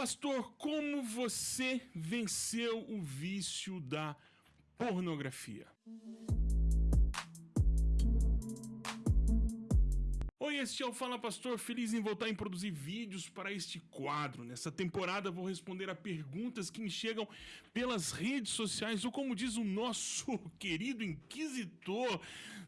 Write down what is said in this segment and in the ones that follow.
Pastor, como você venceu o vício da pornografia? Oi, este é o Fala Pastor, feliz em voltar em produzir vídeos para este quadro. Nessa temporada vou responder a perguntas que me chegam pelas redes sociais, ou como diz o nosso querido inquisitor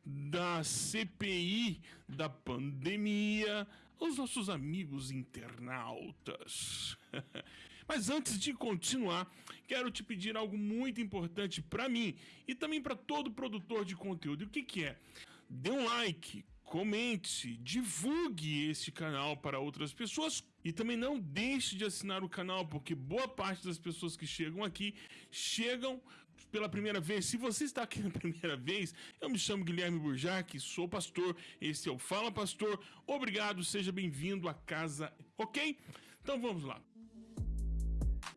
da CPI da pandemia, os nossos amigos internautas. Mas antes de continuar, quero te pedir algo muito importante para mim e também para todo produtor de conteúdo. E o que, que é? Dê um like, comente, divulgue este canal para outras pessoas e também não deixe de assinar o canal, porque boa parte das pessoas que chegam aqui chegam pela primeira vez. Se você está aqui na primeira vez, eu me chamo Guilherme Burjac, sou pastor, esse é o Fala Pastor. Obrigado, seja bem-vindo à casa, ok? Então vamos lá.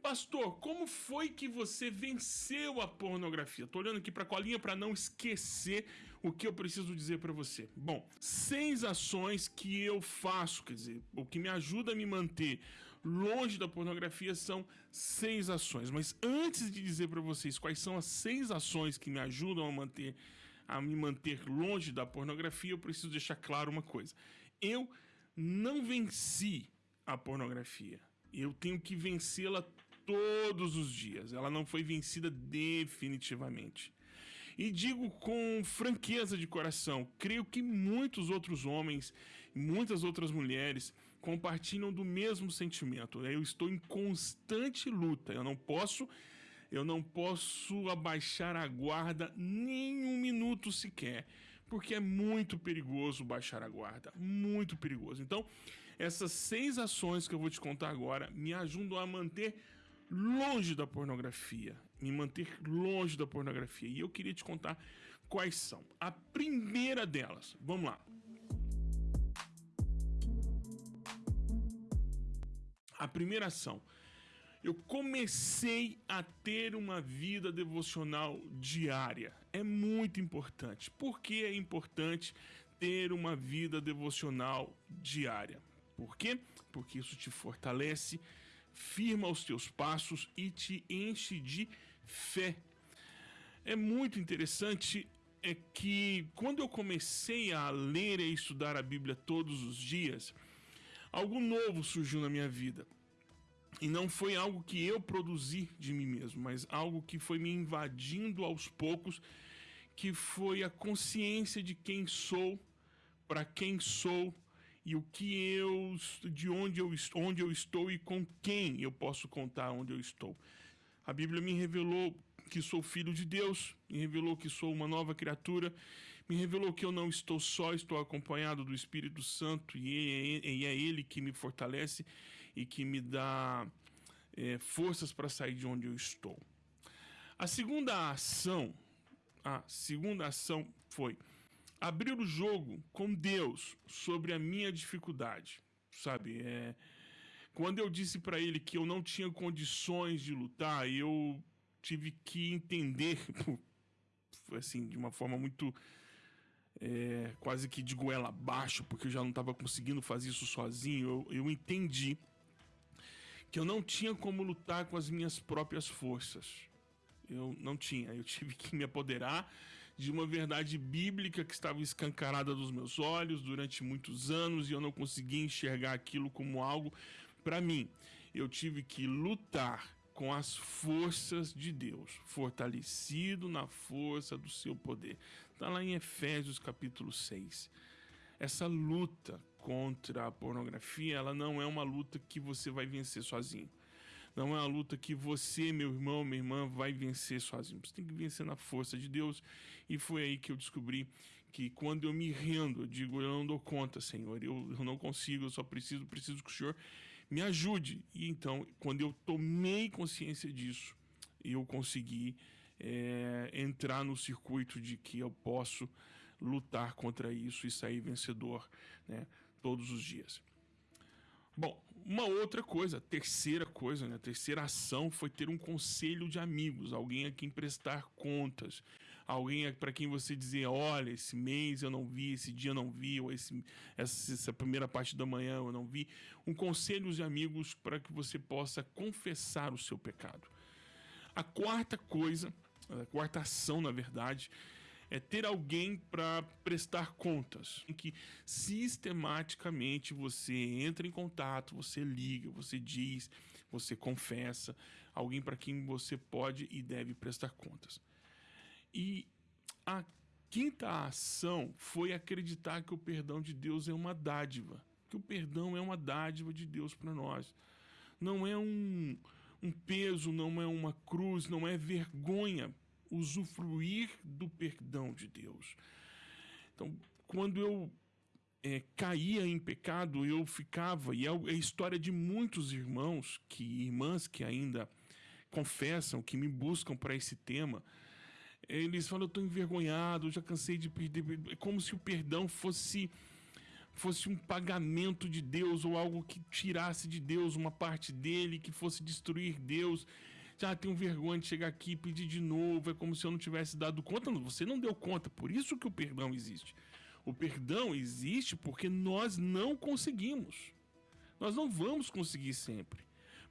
Pastor, como foi que você venceu a pornografia? Tô olhando aqui para a colinha para não esquecer o que eu preciso dizer para você. Bom, seis ações que eu faço, quer dizer, o que me ajuda a me manter longe da pornografia são seis ações. Mas antes de dizer para vocês quais são as seis ações que me ajudam a manter a me manter longe da pornografia, eu preciso deixar claro uma coisa. Eu não venci a pornografia. Eu tenho que vencê-la todos os dias. Ela não foi vencida definitivamente. E digo com franqueza de coração, creio que muitos outros homens, muitas outras mulheres compartilham do mesmo sentimento. Eu estou em constante luta. Eu não posso eu não posso abaixar a guarda nem um minuto sequer, porque é muito perigoso baixar a guarda, muito perigoso. Então, essas seis ações que eu vou te contar agora me ajudam a manter longe da pornografia, me manter longe da pornografia. E eu queria te contar quais são. A primeira delas, vamos lá. A primeira ação. Eu comecei a ter uma vida devocional diária. É muito importante. Por que é importante ter uma vida devocional diária? Por quê? Porque isso te fortalece firma os teus passos e te enche de fé. É muito interessante é que quando eu comecei a ler e estudar a Bíblia todos os dias, algo novo surgiu na minha vida. E não foi algo que eu produzi de mim mesmo, mas algo que foi me invadindo aos poucos, que foi a consciência de quem sou, para quem sou e o que eu de onde eu, onde eu estou e com quem eu posso contar onde eu estou. A Bíblia me revelou que sou filho de Deus, me revelou que sou uma nova criatura, me revelou que eu não estou só, estou acompanhado do Espírito Santo e é, é Ele que me fortalece e que me dá é, forças para sair de onde eu estou. A segunda ação, a segunda ação foi abrir o jogo com Deus sobre a minha dificuldade, sabe? É, quando eu disse para ele que eu não tinha condições de lutar, eu tive que entender, assim, de uma forma muito é, quase que de goela abaixo, porque eu já não estava conseguindo fazer isso sozinho. Eu, eu entendi que eu não tinha como lutar com as minhas próprias forças. Eu não tinha. Eu tive que me apoderar de uma verdade bíblica que estava escancarada dos meus olhos durante muitos anos e eu não conseguia enxergar aquilo como algo para mim. Eu tive que lutar com as forças de Deus, fortalecido na força do seu poder. Está lá em Efésios capítulo 6. Essa luta contra a pornografia, ela não é uma luta que você vai vencer sozinho. Não é uma luta que você, meu irmão, minha irmã, vai vencer sozinho. Você tem que vencer na força de Deus. E foi aí que eu descobri que quando eu me rendo, eu digo, eu não dou conta, Senhor, eu, eu não consigo, eu só preciso, preciso que o Senhor me ajude. E então, quando eu tomei consciência disso, eu consegui é, entrar no circuito de que eu posso lutar contra isso e sair vencedor né, todos os dias. Bom, uma outra coisa, terceira coisa, né? A terceira ação foi ter um conselho de amigos, alguém a quem prestar contas, alguém para quem você dizer, olha, esse mês eu não vi, esse dia eu não vi, ou esse, essa, essa primeira parte da manhã eu não vi. Um conselho de amigos para que você possa confessar o seu pecado. A quarta coisa, a quarta ação, na verdade, é ter alguém para prestar contas, em que sistematicamente você entra em contato, você liga, você diz, você confessa, alguém para quem você pode e deve prestar contas. E a quinta ação foi acreditar que o perdão de Deus é uma dádiva, que o perdão é uma dádiva de Deus para nós. Não é um, um peso, não é uma cruz, não é vergonha usufruir do perdão de Deus. Então, quando eu é, caía em pecado, eu ficava, e é, é a história de muitos irmãos, que irmãs que ainda confessam, que me buscam para esse tema, eles falam, eu estou envergonhado, eu já cansei de perder, é como se o perdão fosse fosse um pagamento de Deus ou algo que tirasse de Deus uma parte dele, que fosse destruir Deus já tenho vergonha de chegar aqui e pedir de novo, é como se eu não tivesse dado conta. Não, você não deu conta, por isso que o perdão existe. O perdão existe porque nós não conseguimos. Nós não vamos conseguir sempre.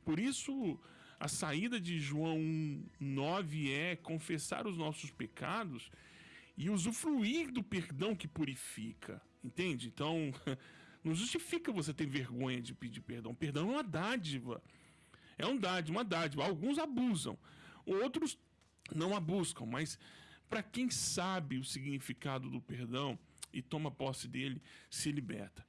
Por isso, a saída de João 9 é confessar os nossos pecados e usufruir do perdão que purifica. Entende? Então, não justifica você ter vergonha de pedir perdão. Perdão é uma dádiva. É um dádiva, uma dádiva. Alguns abusam, outros não abusam, mas para quem sabe o significado do perdão e toma posse dele, se liberta.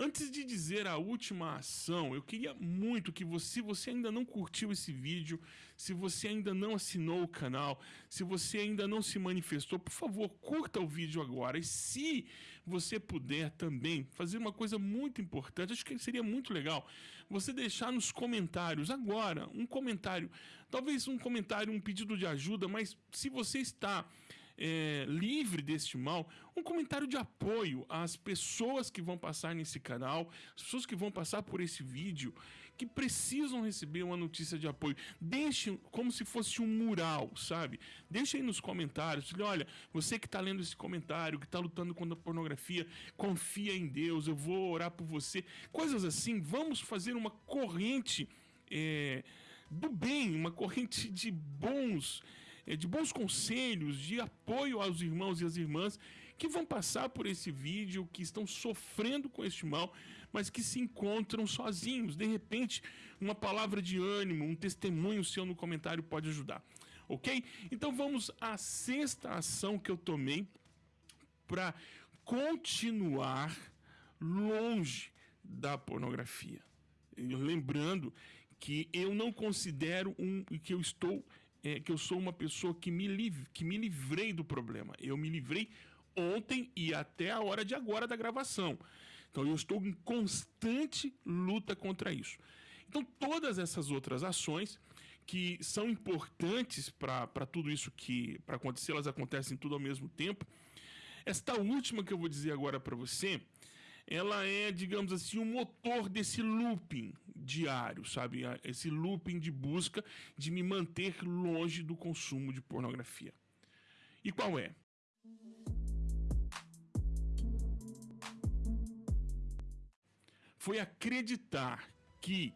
Antes de dizer a última ação, eu queria muito que você, se você ainda não curtiu esse vídeo, se você ainda não assinou o canal, se você ainda não se manifestou, por favor, curta o vídeo agora. E se você puder também fazer uma coisa muito importante, acho que seria muito legal você deixar nos comentários agora um comentário, talvez um comentário, um pedido de ajuda, mas se você está é, livre deste mal, um comentário de apoio às pessoas que vão passar nesse canal, as pessoas que vão passar por esse vídeo, que precisam receber uma notícia de apoio. Deixe como se fosse um mural, sabe? Deixe aí nos comentários. Olha, você que está lendo esse comentário, que está lutando contra a pornografia, confia em Deus, eu vou orar por você. Coisas assim. Vamos fazer uma corrente é, do bem, uma corrente de bons de bons conselhos, de apoio aos irmãos e às irmãs que vão passar por esse vídeo, que estão sofrendo com este mal, mas que se encontram sozinhos. De repente, uma palavra de ânimo, um testemunho seu no comentário pode ajudar. Ok? Então vamos à sexta ação que eu tomei para continuar longe da pornografia. Lembrando que eu não considero um que eu estou é, que eu sou uma pessoa que me, liv que me livrei do problema. Eu me livrei ontem e até a hora de agora da gravação. Então eu estou em constante luta contra isso. Então todas essas outras ações que são importantes para tudo isso que para acontecer, elas acontecem tudo ao mesmo tempo. Esta última que eu vou dizer agora para você, ela é, digamos assim, o motor desse looping diário, sabe? Esse looping de busca de me manter longe do consumo de pornografia. E qual é? Foi acreditar que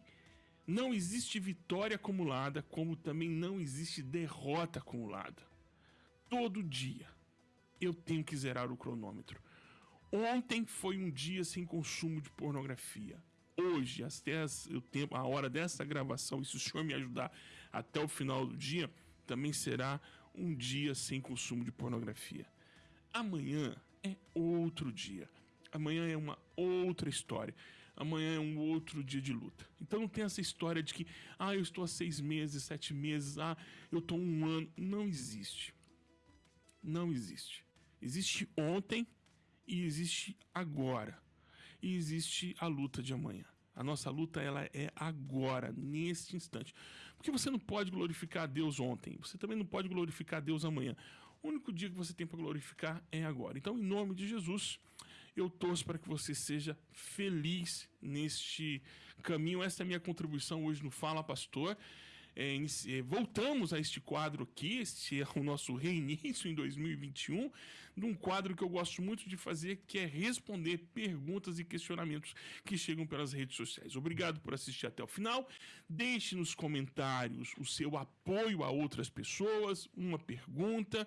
não existe vitória acumulada, como também não existe derrota acumulada. Todo dia eu tenho que zerar o cronômetro. Ontem foi um dia sem consumo de pornografia. Hoje, até a hora dessa gravação, e se o senhor me ajudar até o final do dia, também será um dia sem consumo de pornografia. Amanhã é outro dia. Amanhã é uma outra história. Amanhã é um outro dia de luta. Então não tem essa história de que, ah, eu estou há seis meses, sete meses, ah, eu estou um ano. Não existe. Não existe. Existe ontem e existe agora. E existe a luta de amanhã. A nossa luta ela é agora, neste instante. Porque você não pode glorificar a Deus ontem, você também não pode glorificar a Deus amanhã. O único dia que você tem para glorificar é agora. Então, em nome de Jesus, eu torço para que você seja feliz neste caminho. Essa é a minha contribuição hoje no Fala Pastor. É, é, voltamos a este quadro aqui, este é o nosso reinício em 2021, de um quadro que eu gosto muito de fazer, que é responder perguntas e questionamentos que chegam pelas redes sociais. Obrigado por assistir até o final. Deixe nos comentários o seu apoio a outras pessoas, uma pergunta,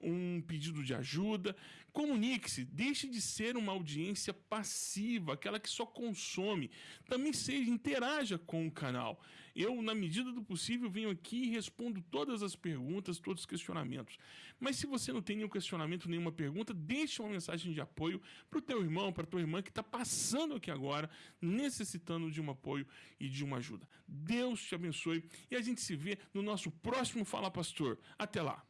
um pedido de ajuda. Comunique-se, deixe de ser uma audiência passiva, aquela que só consome. Também seja, interaja com o canal. Eu, na medida do possível, venho aqui e respondo todas as perguntas, todos os questionamentos. Mas se você não tem nenhum questionamento, nenhuma pergunta, deixe uma mensagem de apoio para o teu irmão, para tua irmã que está passando aqui agora, necessitando de um apoio e de uma ajuda. Deus te abençoe e a gente se vê no nosso próximo Fala Pastor. Até lá!